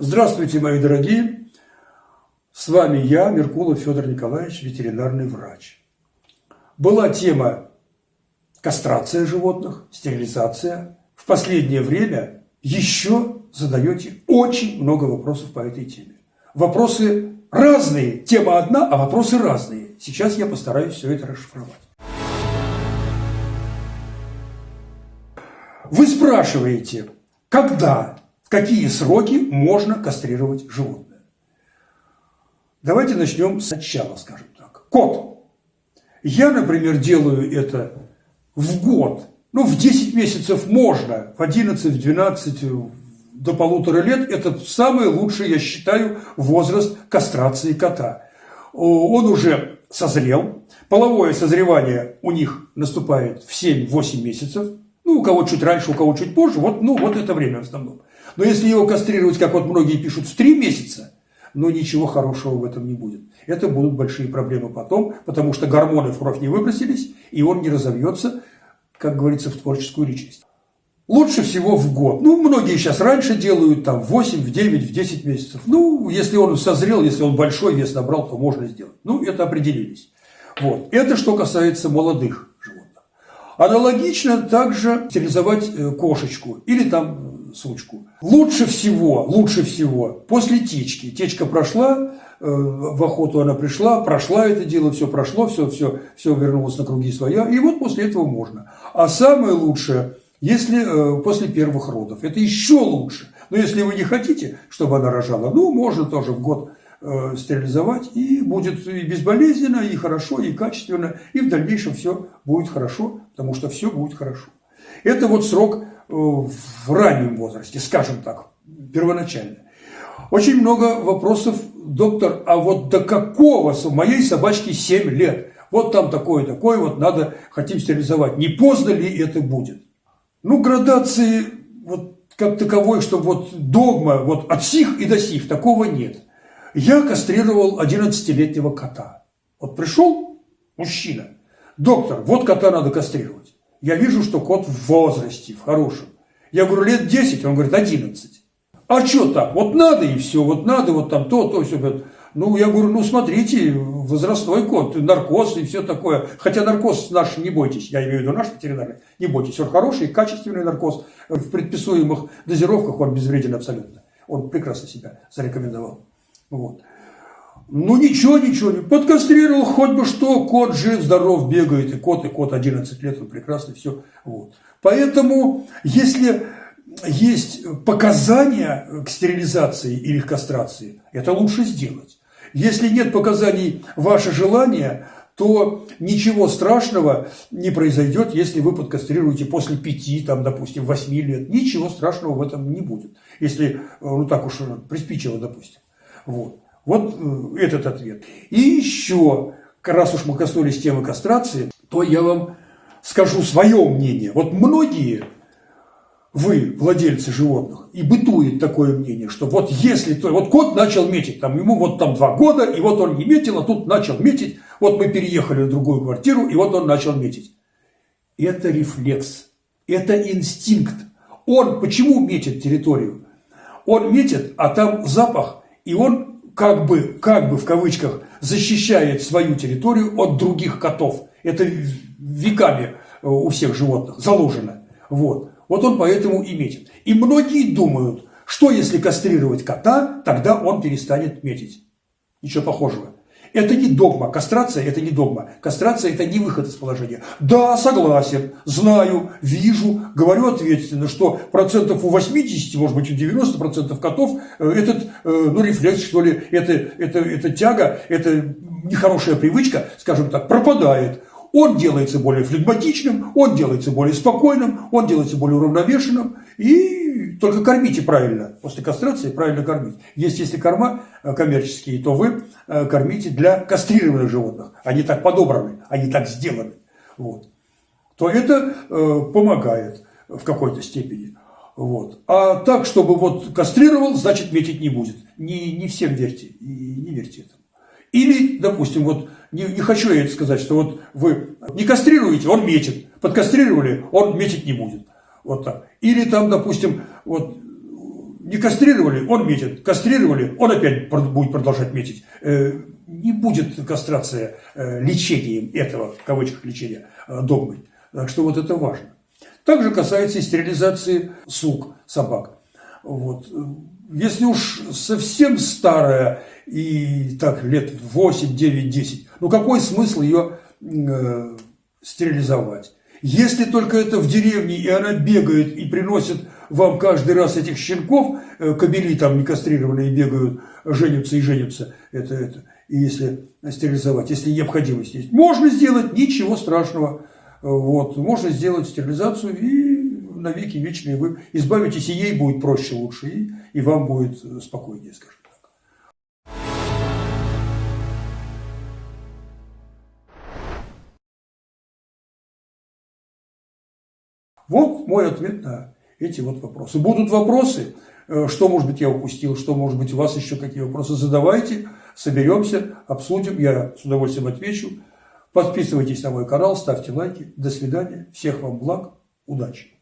Здравствуйте, мои дорогие! С вами я, Меркулов Федор Николаевич, ветеринарный врач. Была тема кастрация животных, стерилизация. В последнее время еще задаете очень много вопросов по этой теме. Вопросы разные, тема одна, а вопросы разные. Сейчас я постараюсь все это расшифровать. Вы спрашиваете, когда какие сроки можно кастрировать животное. Давайте начнем сначала, скажем так. Кот. Я, например, делаю это в год. Ну, в 10 месяцев можно, в 11, в 12, до полутора лет – это самый лучший, я считаю, возраст кастрации кота. Он уже созрел, половое созревание у них наступает в 7-8 месяцев, ну, у кого чуть раньше, у кого чуть позже, вот, ну, вот это время в основном. Но если его кастрировать, как вот многие пишут, в три месяца, но ничего хорошего в этом не будет. Это будут большие проблемы потом, потому что гормоны в кровь не выбросились, и он не разовьется, как говорится, в творческую личность. Лучше всего в год. Ну, многие сейчас раньше делают, там, в 8, в 9, в 10 месяцев. Ну, если он созрел, если он большой вес набрал, то можно сделать. Ну, это определились. Вот. Это что касается молодых животных. Аналогично также стерилизовать э, кошечку или там сучку. Лучше всего, лучше всего после течки. Течка прошла, э, в охоту она пришла, прошла это дело, все прошло, все, все, все вернулось на круги своя, и вот после этого можно. А самое лучшее, если э, после первых родов, это еще лучше. Но если вы не хотите, чтобы она рожала, ну, можно тоже в год э, стерилизовать, и будет и безболезненно, и хорошо, и качественно, и в дальнейшем все будет хорошо, потому что все будет хорошо. Это вот срок в раннем возрасте, скажем так, первоначально. Очень много вопросов, доктор, а вот до какого у моей собачки 7 лет? Вот там такое, такое, вот надо, хотим стерилизовать. Не поздно ли это будет? Ну, градации вот как таковой, что вот догма вот от сих и до сих, такого нет. Я кастрировал 11-летнего кота. Вот пришел мужчина, доктор, вот кота надо кастрировать я вижу, что кот в возрасте, в хорошем. Я говорю, лет 10, он говорит, 11. А что так? Вот надо и все, вот надо, вот там то, то, все. Ну, я говорю, ну, смотрите, возрастной кот, наркоз и все такое. Хотя наркоз наш, не бойтесь, я имею в виду наш ветеринарный, не бойтесь, он хороший, качественный наркоз. В предписуемых дозировках он безвреден абсолютно. Он прекрасно себя зарекомендовал. Вот. Ну ничего, ничего, не подкастрировал, хоть бы что, кот жив, здоров, бегает, и кот, и кот 11 лет, он прекрасный, все. Вот. Поэтому, если есть показания к стерилизации или к кастрации, это лучше сделать. Если нет показаний ваше желание, то ничего страшного не произойдет, если вы подкастрируете после пяти, там, допустим, восьми лет. Ничего страшного в этом не будет, если, ну так уж приспичило, допустим. Вот. Вот э, этот ответ. И еще, раз уж мы коснулись темы кастрации, то я вам скажу свое мнение. Вот многие вы, владельцы животных, и бытует такое мнение, что вот если то, вот кот начал метить, там ему вот там два года, и вот он не метил, а тут начал метить, вот мы переехали в другую квартиру, и вот он начал метить. Это рефлекс, это инстинкт. Он почему метит территорию? Он метит, а там запах, и он как бы, как бы в кавычках, защищает свою территорию от других котов. Это веками э, у всех животных заложено. Вот. Вот он поэтому и метит. И многие думают, что если кастрировать кота, тогда он перестанет метить. Ничего похожего. Это не догма. Кастрация – это не догма. Кастрация – это не выход из положения. Да, согласен, знаю, вижу, говорю ответственно, что процентов у 80, может быть, у 90 процентов котов э, этот, э, ну, рефлекс, что ли, это, это, это тяга, это нехорошая привычка, скажем так, пропадает. Он делается более флегматичным, он делается более спокойным, он делается более уравновешенным, и только кормите правильно. После кастрации правильно кормить. Есть, если корма э, коммерческие, то вы э, кормите для кастрированных животных. Они так подобраны, они так сделаны. Вот. То это э, помогает в какой-то степени. Вот. А так, чтобы вот кастрировал, значит метить не будет. Не, не всем верьте, не верьте этому. Или, допустим, вот не, не хочу я это сказать, что вот вы не кастрируете, он метит. Подкастрировали, он метить не будет. Вот так. Или там, допустим, вот не кастрировали, он метит. Кастрировали, он опять будет продолжать метить. Э, не будет кастрация э, лечением этого, в кавычках лечения, э, догмой. Так что вот это важно. Также касается и стерилизации сук, собак. Вот. Если уж совсем старая и так лет 8, 9, 10, ну какой смысл ее э, стерилизовать? Если только это в деревне, и она бегает и приносит вам каждый раз этих щенков, э, кобели там не кастрированные бегают, женятся и женятся, это, это, и если стерилизовать, если необходимость есть. Можно сделать, ничего страшного. Вот, можно сделать стерилизацию и навеки вечные вы избавитесь, и ей будет проще, лучше, и, и вам будет спокойнее, скажем. Вот мой ответ на эти вот вопросы. Будут вопросы, э, что, может быть, я упустил, что, может быть, у вас еще какие вопросы, задавайте, соберемся, обсудим, я с удовольствием отвечу. Подписывайтесь на мой канал, ставьте лайки. До свидания, всех вам благ, удачи!